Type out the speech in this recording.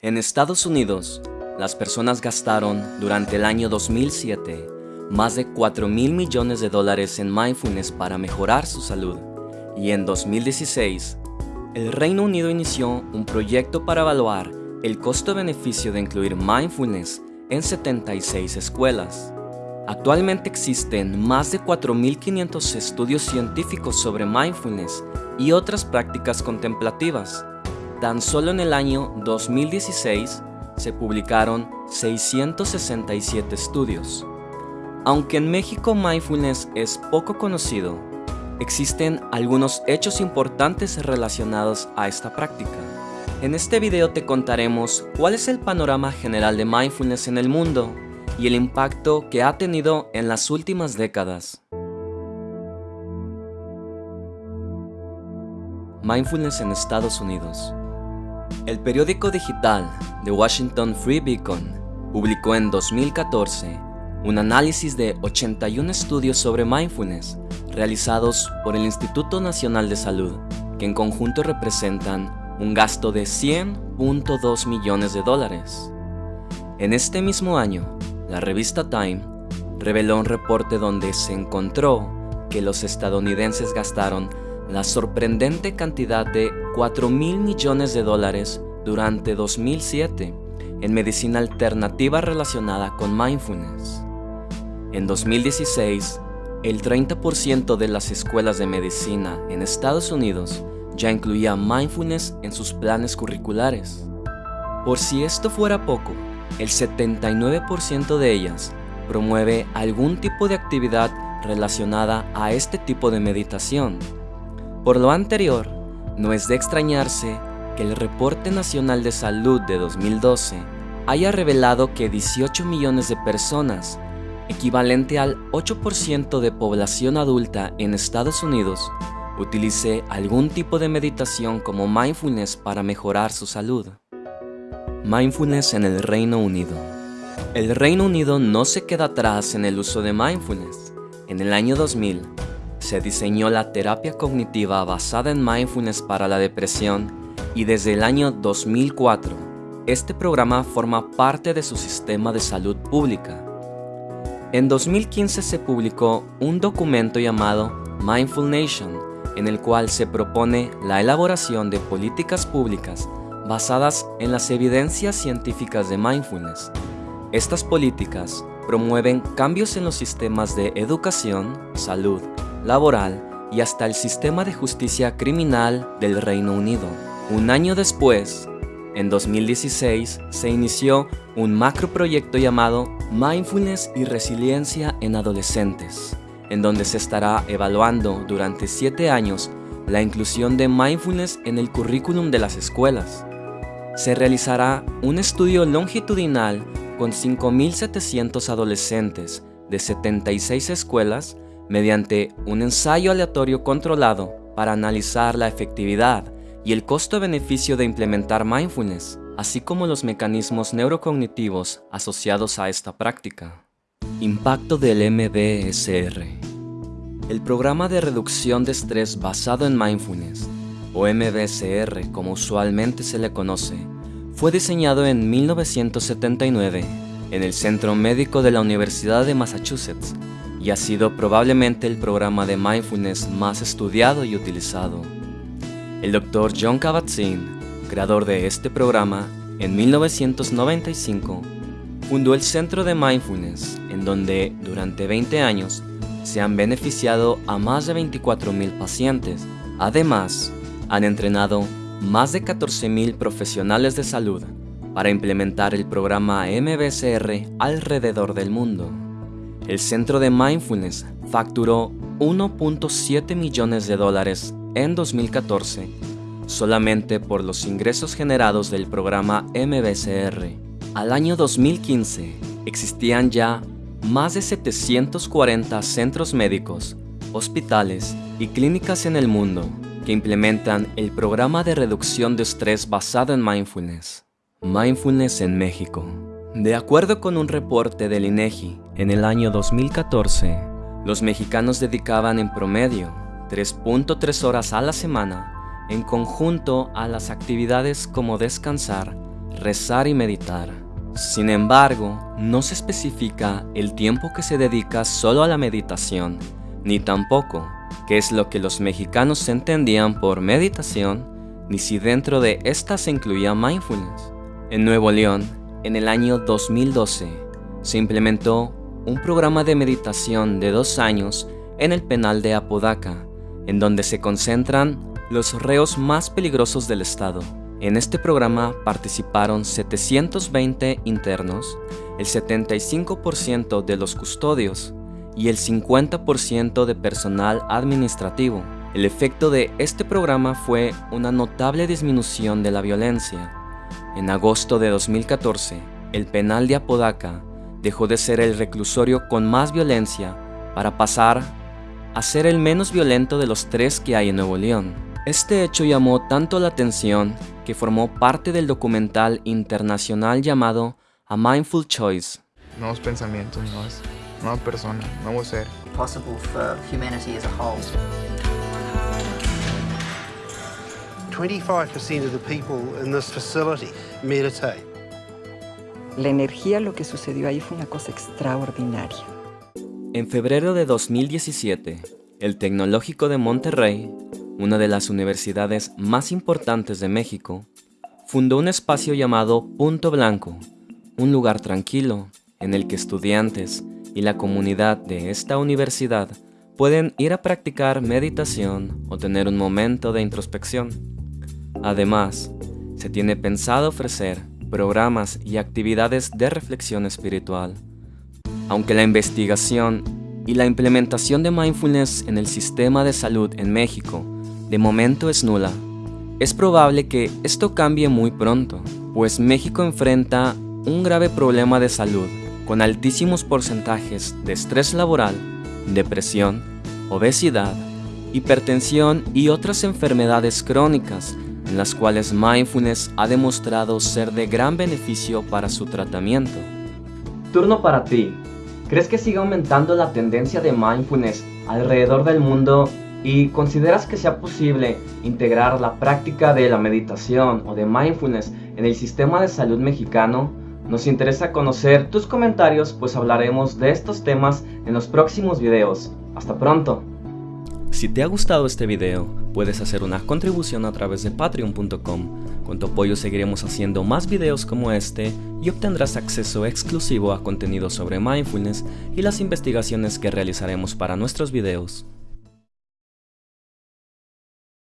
En Estados Unidos, las personas gastaron durante el año 2007 más de 4 mil millones de dólares en mindfulness para mejorar su salud. Y en 2016, el Reino Unido inició un proyecto para evaluar el costo-beneficio de incluir mindfulness en 76 escuelas. Actualmente existen más de 4.500 estudios científicos sobre mindfulness y otras prácticas contemplativas. Tan solo en el año 2016 se publicaron 667 estudios. Aunque en México mindfulness es poco conocido, existen algunos hechos importantes relacionados a esta práctica. En este video te contaremos cuál es el panorama general de mindfulness en el mundo y el impacto que ha tenido en las últimas décadas. Mindfulness en Estados Unidos El periódico digital The Washington Free Beacon publicó en 2014 un análisis de 81 estudios sobre mindfulness realizados por el Instituto Nacional de Salud, que en conjunto representan un gasto de 100.2 millones de dólares. En este mismo año, la revista Time reveló un reporte donde se encontró que los estadounidenses gastaron la sorprendente cantidad de 4 mil millones de dólares durante 2007 en medicina alternativa relacionada con mindfulness. En 2016, el 30% de las escuelas de medicina en Estados Unidos ya incluía mindfulness en sus planes curriculares. Por si esto fuera poco, el 79% de ellas promueve algún tipo de actividad relacionada a este tipo de meditación. Por lo anterior, no es de extrañarse que el Reporte Nacional de Salud de 2012 haya revelado que 18 millones de personas, equivalente al 8% de población adulta en Estados Unidos, utilice algún tipo de meditación como mindfulness para mejorar su salud. Mindfulness en el Reino Unido El Reino Unido no se queda atrás en el uso de mindfulness. En el año 2000, se diseñó la terapia cognitiva basada en mindfulness para la depresión y desde el año 2004, este programa forma parte de su sistema de salud pública. En 2015 se publicó un documento llamado Mindful Nation, en el cual se propone la elaboración de políticas públicas basadas en las evidencias científicas de mindfulness. Estas políticas promueven cambios en los sistemas de educación, salud, laboral y hasta el sistema de justicia criminal del Reino Unido. Un año después, en 2016, se inició un macroproyecto llamado Mindfulness y Resiliencia en Adolescentes en donde se estará evaluando durante 7 años la inclusión de mindfulness en el currículum de las escuelas. Se realizará un estudio longitudinal con 5.700 adolescentes de 76 escuelas mediante un ensayo aleatorio controlado para analizar la efectividad y el costo-beneficio de implementar mindfulness, así como los mecanismos neurocognitivos asociados a esta práctica. Impacto del MBSR El programa de reducción de estrés basado en mindfulness, o MBSR como usualmente se le conoce, fue diseñado en 1979 en el Centro Médico de la Universidad de Massachusetts y ha sido probablemente el programa de mindfulness más estudiado y utilizado. El Dr. John Kabat-Zinn, creador de este programa, en 1995 fundó el Centro de Mindfulness, en donde durante 20 años se han beneficiado a más de 24.000 pacientes. Además, han entrenado más de 14.000 profesionales de salud para implementar el programa MBSR alrededor del mundo. El Centro de Mindfulness facturó 1.7 millones de dólares en 2014 solamente por los ingresos generados del programa MBSR al año 2015 existían ya más de 740 centros médicos, hospitales y clínicas en el mundo que implementan el programa de reducción de estrés basado en mindfulness. Mindfulness en México. De acuerdo con un reporte del INEGI, en el año 2014, los mexicanos dedicaban en promedio 3.3 horas a la semana en conjunto a las actividades como descansar, rezar y meditar. Sin embargo, no se especifica el tiempo que se dedica solo a la meditación, ni tampoco qué es lo que los mexicanos entendían por meditación, ni si dentro de esta se incluía mindfulness. En Nuevo León, en el año 2012, se implementó un programa de meditación de dos años en el penal de Apodaca, en donde se concentran los reos más peligrosos del estado. En este programa participaron 720 internos, el 75% de los custodios y el 50% de personal administrativo. El efecto de este programa fue una notable disminución de la violencia. En agosto de 2014, el penal de Apodaca dejó de ser el reclusorio con más violencia para pasar a ser el menos violento de los tres que hay en Nuevo León. Este hecho llamó tanto la atención que formó parte del documental internacional llamado A Mindful Choice. Nuevos pensamientos, nuevas, nueva persona, nuevo ser. Possible for humanity as a whole. 25% of the people in this facility meditate. La energía, lo que sucedió ahí fue una cosa extraordinaria. En febrero de 2017, el Tecnológico de Monterrey una de las universidades más importantes de México, fundó un espacio llamado Punto Blanco, un lugar tranquilo en el que estudiantes y la comunidad de esta universidad pueden ir a practicar meditación o tener un momento de introspección. Además, se tiene pensado ofrecer programas y actividades de reflexión espiritual. Aunque la investigación y la implementación de mindfulness en el sistema de salud en México de momento es nula. Es probable que esto cambie muy pronto, pues México enfrenta un grave problema de salud, con altísimos porcentajes de estrés laboral, depresión, obesidad, hipertensión y otras enfermedades crónicas en las cuales mindfulness ha demostrado ser de gran beneficio para su tratamiento. Turno para ti. ¿Crees que sigue aumentando la tendencia de mindfulness alrededor del mundo y consideras que sea posible integrar la práctica de la meditación o de mindfulness en el sistema de salud mexicano, nos interesa conocer tus comentarios pues hablaremos de estos temas en los próximos videos. Hasta pronto. Si te ha gustado este video, puedes hacer una contribución a través de patreon.com. Con tu apoyo seguiremos haciendo más videos como este y obtendrás acceso exclusivo a contenido sobre mindfulness y las investigaciones que realizaremos para nuestros videos.